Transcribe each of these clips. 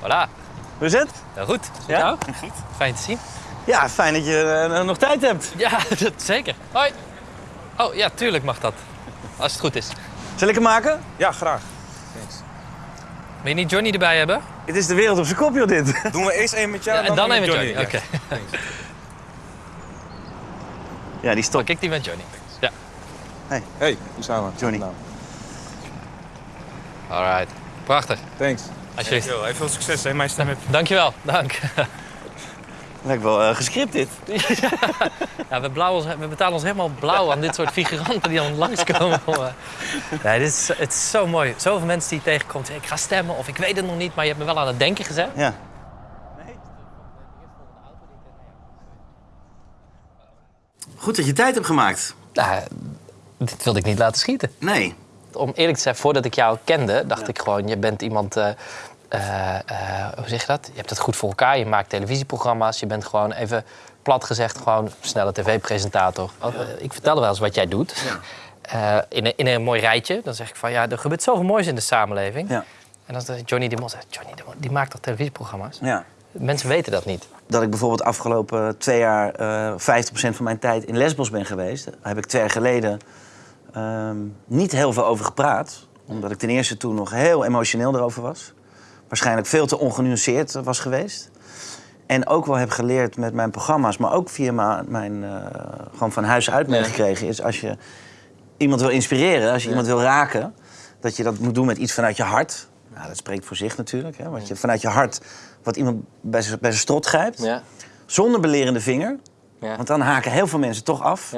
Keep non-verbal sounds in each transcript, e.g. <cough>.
Voilà. Hoe is het? Nou, goed. Met Ja? Goed. Fijn te zien. Ja, fijn dat je eh, nog tijd hebt. Ja, <laughs> dat zeker. Hoi. Oh, ja, tuurlijk mag dat. Als het goed is. Zal ik hem maken? Ja, graag. Wil je niet Johnny erbij hebben? Het is de wereld op zijn kop, joh, dit. Doen we eerst één met jou Ja, en dan met even Johnny. Oké. Ja. Ja, die stop. Kijk, die met Johnny. Ja. Hey, hoe zijn we? Johnny. Nou, Alright. Prachtig. thanks. Alsjeblieft. Veel succes, hè? Mijn stem heb Dankjewel. Dank. <laughs> Lijkt wel eh, gescript, dit. <laughs> Ja, we, blauw ons, we betalen ons helemaal blauw aan dit soort figuranten die dan langskomen. om, <laughs> Nee, dit is, het is zo mooi. Zoveel mensen die je tegenkomt. zeggen, Ik ga stemmen of ik weet het nog niet, maar je hebt me wel aan het denken gezet. Ja. Goed dat je tijd hebt gemaakt. Nou, dit wilde ik niet laten schieten. Nee. Om eerlijk te zijn, voordat ik jou kende, dacht ik gewoon... je bent iemand... eh, eh, eh, hoe zeg je dat? Je hebt het goed voor elkaar. Je maakt televisieprogramma's. Je bent gewoon even plat gezegd gewoon snelle tv-presentator. Oh, Ik vertelde wel eens wat jij doet. In, een, in een mooi rijtje. Dan zeg ik van ja, er gebeurt zoveel moois in de samenleving. Ja. En dan zegt Johnny de Mol zegt, Johnny de Mol, die maakt toch televisieprogramma's? ja. Mensen weten dat niet. Dat ik bijvoorbeeld afgelopen twee jaar eh 50% van mijn tijd in Lesbos ben geweest. Heb ik twee jaar geleden ehm, niet heel veel over gepraat. Omdat ik ten eerste toen nog heel emotioneel erover was. Waarschijnlijk veel te ongenuanceerd was geweest. En ook wel heb geleerd met mijn programma's, maar ook via mijn eh, gewoon van huis uit meegekregen, is als je iemand wil inspireren, als je iemand wil raken, dat je dat moet doen met iets vanuit je hart. Nou, dat spreekt voor zich natuurlijk. Hè? Want je vanuit je hart wat iemand bij zijn bij zijn strot grijpt, Ja, zonder belerende vinger. ja, Want dan haken heel veel mensen toch af.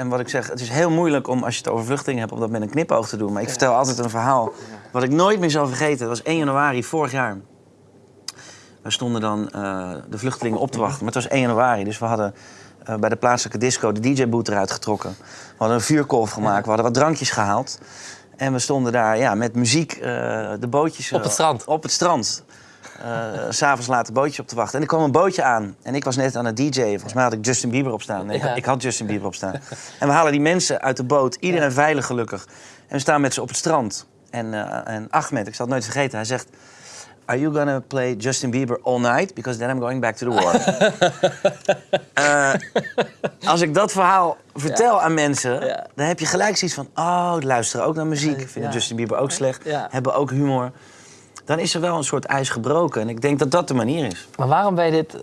En wat ik zeg, het is heel moeilijk om, als je het over vluchtelingen hebt, om dat met een knipoog te doen. Maar ik vertel altijd een verhaal wat ik nooit meer zal vergeten. Dat was 1 januari vorig jaar. We stonden dan eh, de vluchtelingen op te wachten. Maar het was 1 januari, dus we hadden eh, bij de plaatselijke disco de DJ-boot eruit getrokken. We hadden een vuurkolf gemaakt, we hadden wat drankjes gehaald. En we stonden daar ja, met muziek eh, de bootjes... Op het strand. Op het strand. Eh, S'avonds laat een bootje op te wachten. En er kwam een bootje aan. En ik was net aan het DJ'en. Volgens mij had ik Justin Bieber op staan. Nee, ik- Ja. ik had Justin Bieber op staan. En we halen die mensen uit de boot. Iedereen veilig gelukkig. En we staan met ze op het strand. En, eh, en Ahmed, ik zal het nooit vergeten, hij zegt... Are you gonna play Justin Bieber all night? Because then I'm going back to the war. <laughs> Eh, als ik dat verhaal vertel aan mensen, Ja. dan heb je gelijk zoiets van... Oh, luisteren ook naar muziek. Vinden Ja. Justin Bieber ook slecht. Hebben ook humor. Dan is er wel een soort ijs gebroken. En ik denk dat dat de manier is. Maar waarom ben je dit...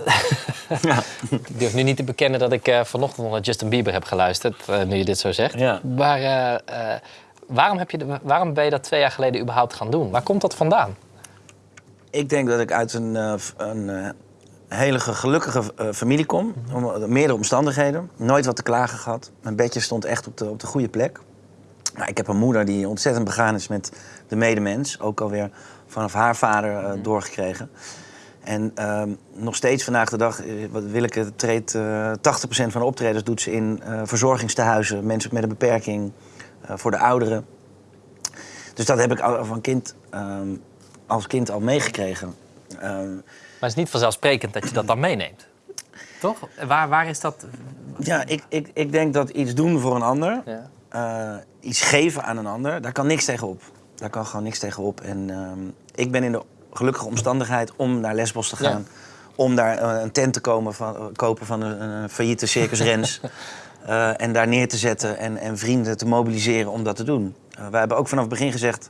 Ja. <laughs> Ik durf nu niet te bekennen dat ik eh, vanochtend naar Justin Bieber heb geluisterd, eh, nu je dit zo zegt. Ja. Maar eh, waarom, heb je de- waarom ben je dat twee jaar geleden überhaupt gaan doen? Waar komt dat vandaan? Ik denk dat ik uit een, een hele ge- gelukkige familie kom. Om, meerdere omstandigheden. Nooit wat te klagen gehad. Mijn bedje stond echt op de, op de goede plek. Maar ik heb een moeder die ontzettend begaan is met de medemens. Ook alweer vanaf haar vader eh, doorgekregen. En ehm, nog steeds vandaag de dag, eh, wat Willeke treedt, eh 80% van de optredens doet ze in eh verzorgingstehuizen. Mensen met een beperking, voor de ouderen. Dus dat heb ik al van kind, ehm, als kind al meegekregen. Ehm, Maar het is niet vanzelfsprekend dat je dat dan meeneemt. Toch? Waar, waar is dat? ja, ik, ik, ik denk dat iets doen voor een ander, Ja. Eh, iets geven aan een ander, daar kan niks tegenop. Daar kan gewoon niks tegenop. En ehm, ik ben in de gelukkige omstandigheid om naar Lesbos te gaan. Om daar eh, een tent te komen van, eh, kopen van een, een failliete Circus Rens. <laughs> en daar neer te zetten en, en vrienden te mobiliseren om dat te doen. Wij hebben ook vanaf het begin gezegd...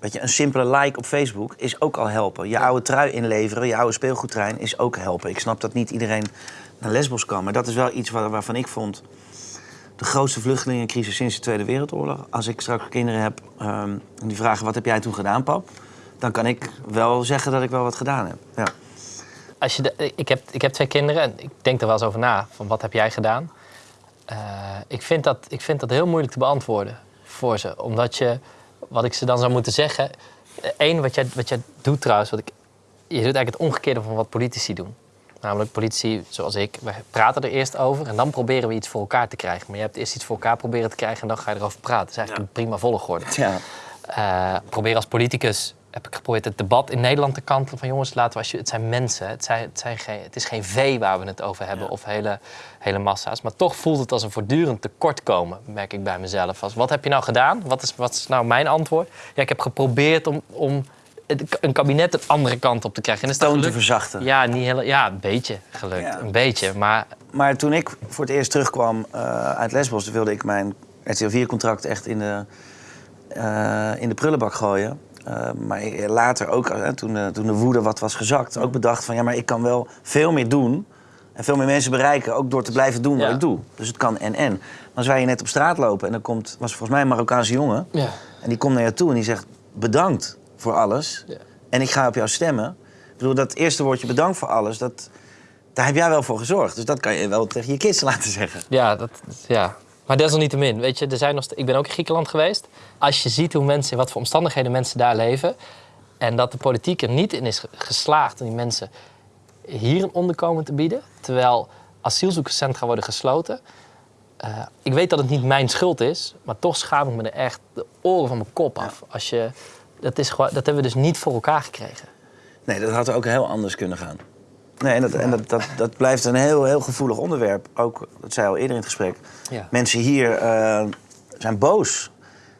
weet je, een simpele like op Facebook is ook al helpen. Je oude trui inleveren, je oude speelgoedtrein is ook helpen. Ik snap dat niet iedereen naar Lesbos kan. Maar dat is wel iets waar- waarvan ik vond... de grootste vluchtelingencrisis sinds de Tweede Wereldoorlog. Als ik straks kinderen heb ehm, en die vragen... wat heb jij toen gedaan, pap? Dan kan ik wel zeggen dat ik wel wat gedaan heb. Ja. Als je ik, heb, ik heb twee kinderen en ik denk er wel eens over na. Van wat heb jij gedaan? Eh, ik, vind dat, ik vind dat heel moeilijk te beantwoorden voor ze. Omdat je, wat ik ze dan zou moeten zeggen... Eén, wat jij, wat jij doet trouwens, wat ik, je doet eigenlijk het omgekeerde van wat politici doen. Namelijk politici, zoals ik, wij praten er eerst over en dan proberen we iets voor elkaar te krijgen. Maar je hebt eerst iets voor elkaar proberen te krijgen en dan ga je erover praten. Dat is eigenlijk een prima volgorde. <laughs> Ja. Eh, probeer als politicus heb ik geprobeerd het debat in Nederland te kantelen van jongens, laten we als je, het zijn mensen, het, zijn, het, zijn geen, het is geen vee waar we het over hebben of hele, hele massa's, maar toch voelt het als een voortdurend tekortkomen, merk ik bij mezelf. Als, wat heb je nou gedaan? Wat is, wat is nou mijn antwoord? Ja, ik heb geprobeerd om, om het- een kabinet een andere kant op te krijgen. En is Toon te verzachten. Ja, niet heel, ja, een beetje gelukt. Ja. Een beetje, maar Maar toen ik voor het eerst terugkwam eh, uit Lesbos... wilde ik mijn RTL 4-contract echt in de, eh, in de prullenbak gooien. Eh, maar later ook, toen, eh, toen de woede wat was gezakt... ook bedacht van ja, maar ik kan wel veel meer doen... en veel meer mensen bereiken, ook door te blijven doen wat Ja. ik doe. Dus het kan en-en. Maar als wij hier net op straat lopen en dan komt... was volgens mij een Marokkaanse jongen... ja. en die komt naar je toe en die zegt bedankt voor alles... Ja. en ik ga op jou stemmen. Ik bedoel, dat eerste woordje bedankt voor alles... Dat, daar heb jij wel voor gezorgd. Dus dat kan je wel tegen je kids <laughs> laten zeggen. Ja, dat, ja. Maar desalniettemin, weet je, er zijn nog ik ben ook in Griekenland geweest. Als je ziet hoe mensen, wat voor omstandigheden mensen daar leven... en dat de politiek er niet in is ge- geslaagd om die mensen hier een onderkomen te bieden... terwijl asielzoekerscentra worden gesloten... Eh, ik weet dat het niet mijn schuld is, maar toch schaam ik me er echt de oren van mijn kop af. Als je, dat, is gewoon, dat hebben we dus niet voor elkaar gekregen. Nee, dat had ook heel anders kunnen gaan. Nee, en dat, en dat, dat, dat blijft een heel, heel gevoelig onderwerp. Ook, dat zei al eerder in het gesprek. Ja. Mensen hier eh, zijn boos.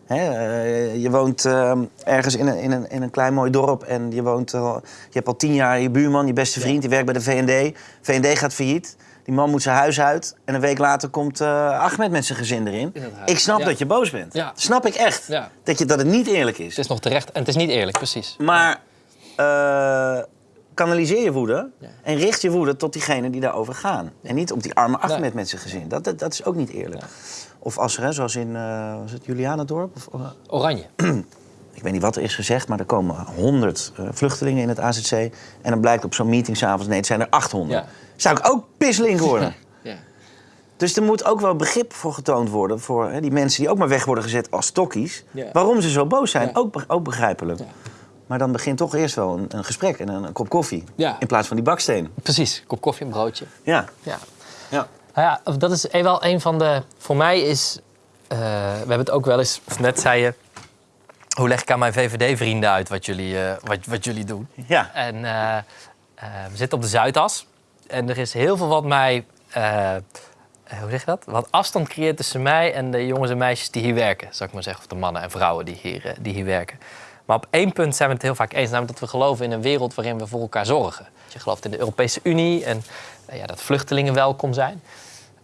Hè? eh, je woont eh, ergens in een, in, een, in een klein mooi dorp en je, woont je hebt al tien jaar je buurman, je beste vriend, die werkt bij de VND. VND gaat failliet. Die man moet zijn huis uit. En een week later komt eh, Ahmed met zijn gezin erin. Ik snap Ja. dat je boos bent. Ja. Snap ik echt. Ja. Dat, je, dat het niet eerlijk is. Het is nog terecht en het is niet eerlijk, precies. Maar eh, kanaliseer je woede en richt je woede tot diegenen die daarover gaan. En niet op die arme Ahmed met zijn gezin. Dat, dat, dat is ook niet eerlijk. Of als er, hè, zoals in uh, was het Julianendorp? Of, Oranje. <clears throat> ik weet niet wat er is gezegd, maar er komen 100 eh, vluchtelingen in het AZC. En dan blijkt op zo'n meeting s'avonds, nee, het zijn er 800. Ja. Zou ik ook pislink <laughs> worden? Ja. Dus er moet ook wel begrip voor getoond worden voor hè, die mensen die ook maar weg worden gezet als tokkies. Ja. Waarom ze zo boos zijn, Ja. ook, ook begrijpelijk. Ja. Maar dan begint toch eerst wel een, een gesprek en een, een kop koffie. Ja. In plaats van die baksteen. Precies, kop koffie, een broodje. Ja. Ja. ja. Nou ja, dat is wel een van de. Voor mij is. eh, we hebben het ook wel eens. Of net zei je. Hoe leg ik aan mijn VVD-vrienden uit wat jullie, eh, wat, wat jullie doen? Ja. En eh, eh, we zitten op de Zuidas. En er is heel veel wat mij. hoe zeg je dat? Wat afstand creëert tussen mij en de jongens en meisjes die hier werken. Zou ik maar zeggen. Of de mannen en vrouwen die hier, die hier werken. Maar op één punt zijn we het heel vaak eens. Namelijk dat we geloven in een wereld waarin we voor elkaar zorgen. Je gelooft in de Europese Unie en ja, dat vluchtelingen welkom zijn.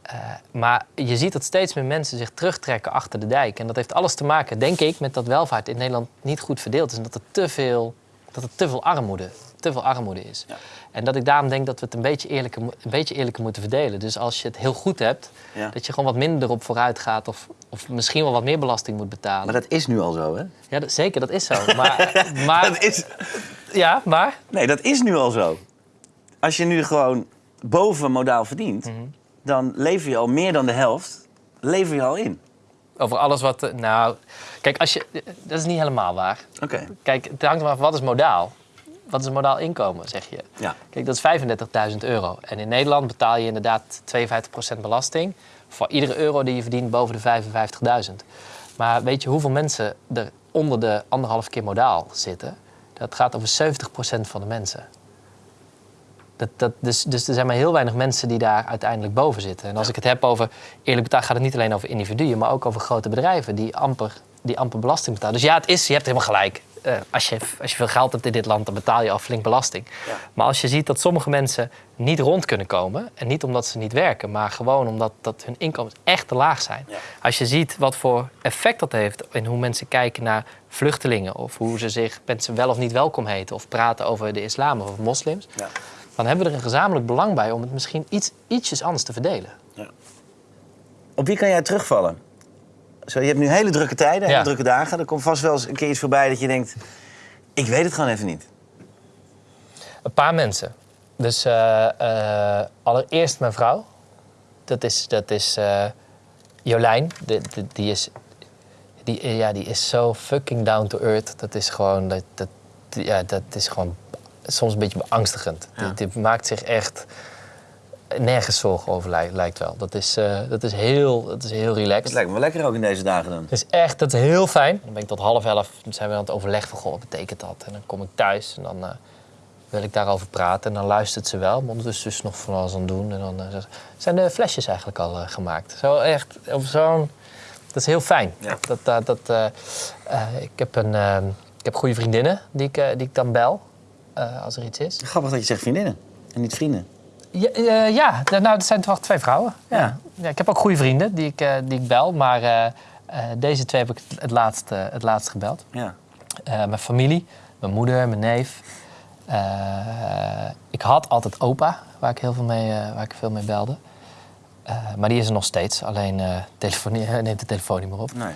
Eh, maar je ziet dat steeds meer mensen zich terugtrekken achter de dijk. En dat heeft alles te maken, denk ik, met dat welvaart in Nederland niet goed verdeeld is. En dat er te veel, dat er te veel armoede, te veel armoede is. Ja. En dat ik daarom denk dat we het een beetje, eerlijker, een beetje eerlijker moeten verdelen. Dus als je het heel goed hebt, Ja. dat je gewoon wat minder erop vooruit gaat. Of, of misschien wel wat meer belasting moet betalen. Maar dat is nu al zo, hè? Ja, dat- zeker, dat is zo. Maar, <laughs> maar, Dat is... ja, maar Nee, dat is nu al zo. Als je nu gewoon boven modaal verdient... Mhm. Dan lever je al meer dan de helft lever je al in. over alles wat... eh, Nou, kijk, als je, dat is niet helemaal waar. Oké. Kijk, het hangt er maar af, wat is modaal? Wat is een modaal inkomen, zeg je? Ja. Kijk, dat is 35.000 euro. En in Nederland betaal je inderdaad 52% belasting... voor iedere euro die je verdient boven de 55.000. Maar weet je hoeveel mensen er onder de anderhalf keer modaal zitten? Dat gaat over 70% van de mensen. Dat, dat, dus, dus er zijn maar heel weinig mensen die daar uiteindelijk boven zitten. En als ik het heb over eerlijk betaald, gaat het niet alleen over individuen, maar ook over grote bedrijven die amper, die amper belasting betalen. Dus ja, het is, je hebt helemaal gelijk. Eh, als, je, als je veel geld hebt in dit land, dan betaal je al flink belasting. Ja. Maar als je ziet dat sommige mensen niet rond kunnen komen, en niet omdat ze niet werken, maar gewoon omdat dat hun inkomens echt te laag zijn. Ja. Als je ziet wat voor effect dat heeft in hoe mensen kijken naar vluchtelingen, of hoe ze zich mensen wel of niet welkom heten, of praten over de islam of moslims, Ja. Dan hebben we er een gezamenlijk belang bij om het misschien iets, ietsjes anders te verdelen. Op wie kan jij terugvallen? Zo, je hebt nu hele drukke tijden, hele Ja. drukke dagen. Er komt vast wel eens een keer iets voorbij dat je denkt... ik weet het gewoon even niet. Een paar mensen. Dus eh, eh, allereerst mijn vrouw. Dat is, dat is eh, Jolijn. De, de- die, is, die, ja, die is zo fucking down to earth. Dat is gewoon, dat, dat, ja, dat is gewoon soms een beetje beangstigend. Ja. Die maakt zich echt nergens zorgen over, lijkt, lijkt wel. Dat is, eh, dat is, heel, dat is heel relaxed. Het lijkt me wel lekker ook in deze dagen dan. Het is echt, dat is heel fijn. Dan ben ik tot half elf, zijn we aan het overleg van, goh, wat betekent dat? En dan kom ik thuis en dan eh, wil ik daarover praten. En dan luistert ze wel, maar ondertussen is ze nog van alles aan het doen. En dan eh, zijn de flesjes eigenlijk al gemaakt. Zo echt, op zo'n... Dat is heel fijn. Ja. Dat, dat, dat, ik heb een, Ik heb goede vriendinnen die ik, die ik dan bel eh, als er iets is. Grappig dat je zegt vriendinnen en niet vrienden. Ja, eh, ja nou, dat zijn toch twee vrouwen. Ja. Ja. Ja, ik heb ook goede vrienden die ik, eh, die ik bel, maar deze twee heb ik het laatst, het laatst gebeld. Ja. Mijn familie, mijn moeder, mijn neef. Ik had altijd opa, waar ik heel veel mee, waar ik veel mee belde. Maar die is er nog steeds, alleen <laughs> neemt de telefoon niet meer op. Nee.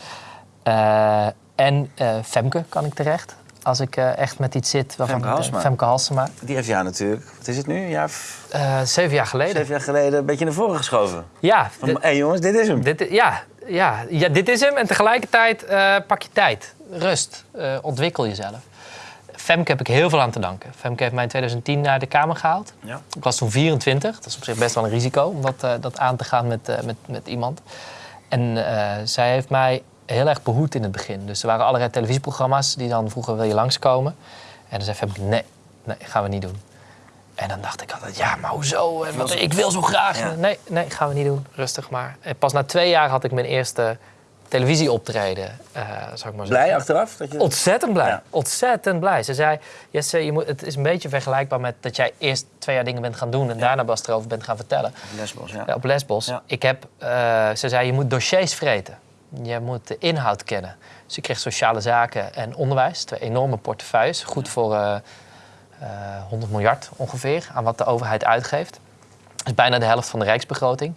En Femke kan ik terecht. Als ik eh, echt met iets zit waarvan Femke ik- Halsema. Femke Halsema. Die heeft jou natuurlijk, wat is het nu, een jaar Eh, zeven jaar geleden. zeven jaar geleden een beetje naar voren geschoven. Ja, hé jongens, dit is hem. Dit, ja, ja, ja, dit is hem. En tegelijkertijd eh, pak je tijd. Rust. ontwikkel jezelf. Femke heb ik heel veel aan te danken. Femke heeft mij in 2010 naar de Kamer gehaald. Ja. Ik was toen 24. Dat is op zich best wel een risico om dat, dat aan te gaan met, met, met iemand. En zij heeft mij heel erg behoed in het begin. Dus er waren allerlei televisieprogramma's die dan vroegen: wil je langskomen? En dan zei Femke: nee, nee, gaan we niet doen. En dan dacht ik altijd, ja, maar hoezo? En wat- ik wil zo graag. Ja. Nee, nee, gaan we niet doen. Rustig maar. En pas na twee jaar had ik mijn eerste televisieoptreden, eh zou ik maar zeggen. Blij achteraf? Dat je... Ontzettend blij. Ja. Ontzettend blij. Ze zei, Jesse, je moet, het is een beetje vergelijkbaar met dat jij eerst twee jaar dingen bent gaan doen... en daarna pas erover bent gaan vertellen. Lesbos, ja. Ja, op Lesbos. Ik heb, eh, ze zei, je moet dossiers vreten. Je moet de inhoud kennen. Dus ik kreeg sociale zaken en onderwijs. Twee enorme portefeuilles. Goed voor eh, eh, 100 miljard ongeveer aan wat de overheid uitgeeft. Dat is bijna de helft van de rijksbegroting.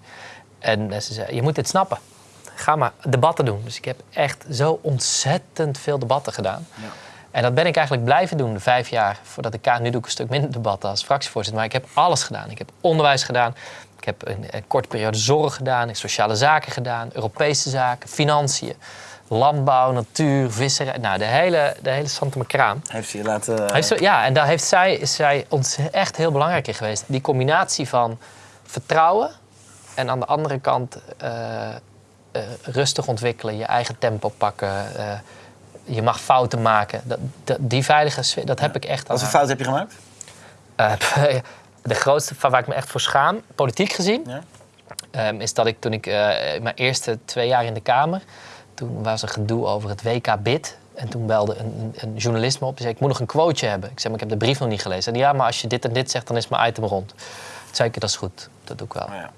En eh, ze zei, je moet dit snappen. Ga maar debatten doen. Dus ik heb echt zo ontzettend veel debatten gedaan. Ja. En dat ben ik eigenlijk blijven doen, de vijf jaar voordat ik ka- Nu doe ik een stuk minder debatten als fractievoorzitter. Maar ik heb alles gedaan. Ik heb onderwijs gedaan. Ik heb een, een korte periode zorg gedaan. Sociale zaken gedaan. Europese zaken, financiën. Landbouw, natuur, visserij. Nou, de hele, de hele Santa. Heeft ze je laten... Heeft ze- ja, en daar heeft zij, is zij ons echt heel belangrijk in geweest. Die combinatie van vertrouwen en aan de andere kant eh, eh, rustig ontwikkelen, je eigen tempo pakken. eh, je mag fouten maken. Dat, dat- die veilige sfeer, dat heb ik echt aan Wat voor fout heb je gemaakt? <laughs> De grootste waar ik me echt voor schaam, politiek gezien, Ja. ehm, is dat ik toen ik eh, mijn eerste twee jaar in de Kamer, toen was er gedoe over het WK Bid. En toen belde een, een, journalist me op. Die zei, ik moet nog een quoteje hebben. Ik zei, maar ik heb de brief nog niet gelezen. En ja, maar als je dit en dit zegt, dan is mijn item rond. Toen zei ik, dat is goed. Dat doe ik wel. Oh, ja.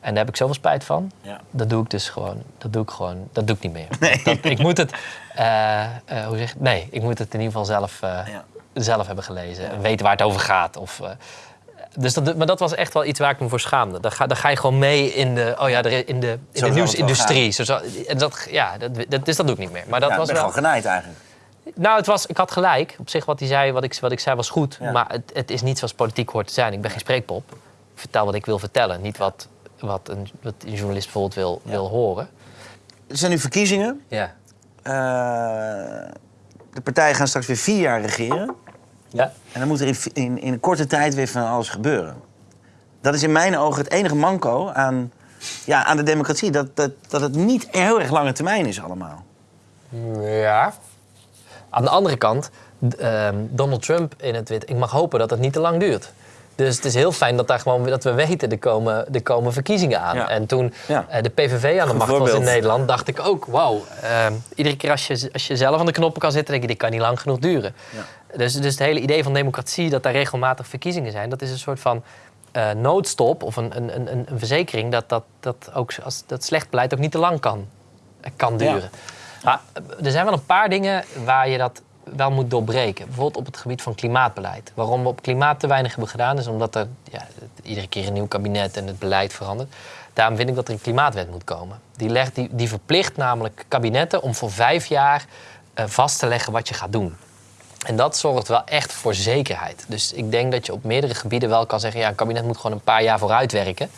En daar heb ik zoveel spijt van. Ja. Dat doe ik dus gewoon. Dat doe ik gewoon. Dat doe ik niet meer. <laughs> Dat, ik moet het. eh, eh, hoe zeg je? Nee, ik moet het in ieder geval zelf, Ja. zelf hebben gelezen. En weten waar het over gaat. Of, dus dat, maar dat was echt wel iets waar ik me voor schaamde. Dan ga, je gewoon mee in de, oh ja, in de, in de nieuwsindustrie. Zo, zo, en dat, ja, dat, dat, dus dat doe ik niet meer. Maar dat ja, was ben wel. gewoon genaaid eigenlijk. Nou, het was, ik had gelijk. Op zich wat hij zei, wat ik, wat ik zei was goed. Ja. Maar het, het is niet zoals politiek hoort te zijn. Ik ben geen spreekpop. Ik vertel wat ik wil vertellen. Niet wat, wat, een, wat een journalist bijvoorbeeld wil, wil horen. Er zijn nu verkiezingen. Ja. Eh, de partijen gaan straks weer vier jaar regeren. Ja. En dan moet er in, in, korte tijd weer van alles gebeuren. Dat is in mijn ogen het enige manco aan, ja, aan de democratie. Dat, dat, dat het niet heel erg lange termijn is allemaal. Ja. Aan de andere kant, ehm, Donald Trump in het wit. Ik mag hopen dat het niet te lang duurt. Dus het is heel fijn dat, daar gewoon, dat we weten, er komen, er komen verkiezingen aan. Ja. En toen Ja. eh, de PVV aan de macht was in. Nederland, dacht ik ook, wauw. ehm, iedere keer als je, als je zelf aan de knoppen kan zitten, denk je, dit kan niet lang genoeg duren. Dus, dus het hele idee van democratie, dat daar regelmatig verkiezingen zijn, dat is een soort van eh, noodstop of een, een, een, een verzekering dat, dat, dat, ook, als, dat slecht beleid ook niet te lang kan, kan duren. Maar er zijn wel een paar dingen waar je dat wel moet doorbreken. Bijvoorbeeld op het gebied van klimaatbeleid. Waarom we op klimaat te weinig hebben gedaan, is omdat er ja, iedere keer een nieuw kabinet en het beleid verandert. Daarom vind ik dat er een klimaatwet moet komen. Die, legt, die, die verplicht namelijk kabinetten om voor vijf jaar eh, vast te leggen wat je gaat doen. En dat zorgt wel echt voor zekerheid. Dus ik denk dat je op meerdere gebieden wel kan zeggen... ja, een kabinet moet gewoon een paar jaar vooruit werken.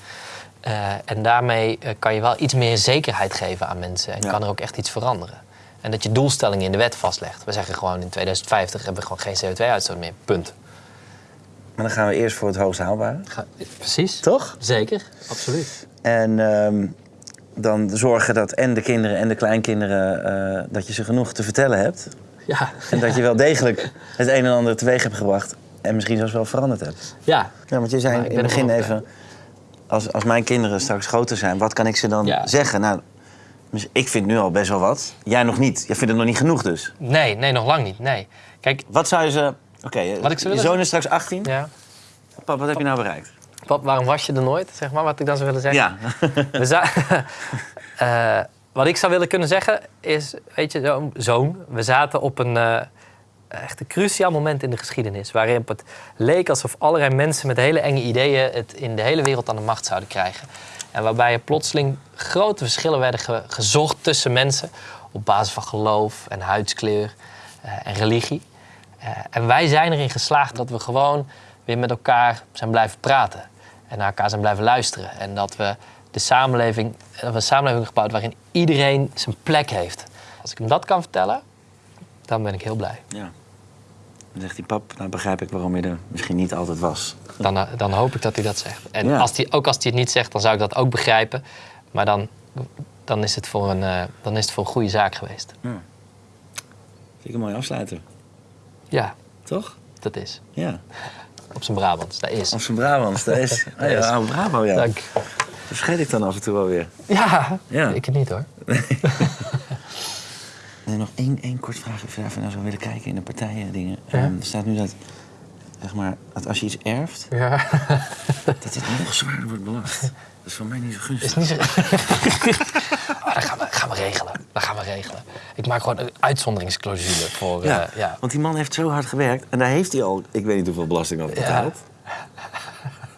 Eh, en daarmee eh, kan je wel iets meer zekerheid geven aan mensen. En Ja. kan er ook echt iets veranderen. En dat je doelstellingen in de wet vastlegt. We zeggen gewoon in 2050 hebben we gewoon geen CO2-uitstoot meer. Punt. Maar dan gaan we eerst voor het hoogst haalbare. Precies. Toch? Zeker, absoluut. En ehm, dan zorgen dat en de kinderen en de kleinkinderen... eh, dat je ze genoeg te vertellen hebt. <laughs> Ja, En dat je wel degelijk het een en ander teweeg hebt gebracht. En misschien zelfs wel veranderd hebt. ja. Ja, want je zei in het begin even... Als, als mijn kinderen straks groter zijn, wat kan ik ze dan Ja. zeggen? Nou, ik vind nu al best wel wat. Jij nog niet. Jij vindt het nog niet genoeg dus. Nee, nee, nog lang niet. Nee. Kijk, Wat zou je ze... Oké, Wat ik ze je zoon is straks 18. ja. Pap, wat heb je nou bereikt? Pap, waarom was je er nooit? Zeg maar, wat ik dan zou willen zeggen. Ja. We <laughs> <laughs> Eh, wat ik zou willen kunnen zeggen is, weet je, zo- zoon, we zaten op een eh, echt een cruciaal moment in de geschiedenis. Waarin het leek alsof allerlei mensen met hele enge ideeën het in de hele wereld aan de macht zouden krijgen. En waarbij er plotseling grote verschillen werden ge- gezocht tussen mensen op basis van geloof en huidskleur eh, en religie. Eh, en wij zijn erin geslaagd dat we gewoon weer met elkaar zijn blijven praten. En naar elkaar zijn blijven luisteren. En dat we de samenleving, we een samenleving gebouwd waarin iedereen zijn plek heeft. Als ik hem dat kan vertellen, dan ben ik heel blij. ja. Dan zegt hij, pap, nou begrijp ik waarom je er misschien niet altijd was. Dan, eh, dan hoop ik dat hij dat zegt. En Ja. als hij, ook als hij het niet zegt, dan zou ik dat ook begrijpen. Maar dan, dan, is, het voor een, eh, dan is het voor een goede zaak geweest. Vind ik een mooie afsluiter. Ja, Toch? dat is. Ja. Op zijn Brabants, dat is. Als van Brabants, dat is. Oh ja, Brabo, ja. Dank. Vergeet ik dan af en toe wel weer. Ja, Ja. ik het niet hoor. <laughs> En nog één, één kort vraag, of je even nou zou willen kijken in de partijen dingen. Ja. Ehm, er staat nu dat, zeg maar, dat als je iets erft, Ja. <laughs> dat het nog zwaarder wordt belast. <laughs> Dat is voor mij niet zo gunstig. Is niet zo... oh, dat gaan we, gaan we regelen. Dat gaan we regelen. Ik maak gewoon een uitzonderingsclausule voor... Ja, eh, ja. want die man heeft zo hard gewerkt en daar heeft hij al, ik weet niet hoeveel belasting over Ja. betaald.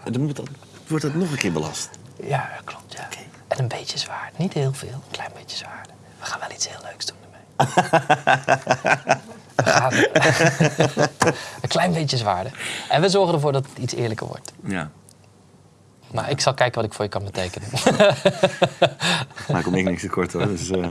En dan moet dat, wordt dat nog een keer belast. Ja, klopt. Ja. En een beetje zwaar. Niet heel veel, een klein beetje zwaar. We gaan wel iets heel leuks doen ermee. <laughs> we gaan... <laughs> een klein beetje zwaarder. En we zorgen ervoor dat het iets eerlijker wordt. Ja. Maar ik zal kijken wat ik voor je kan betekenen. <laughs> Maar kom ik niks tekort hoor. Dus, eh,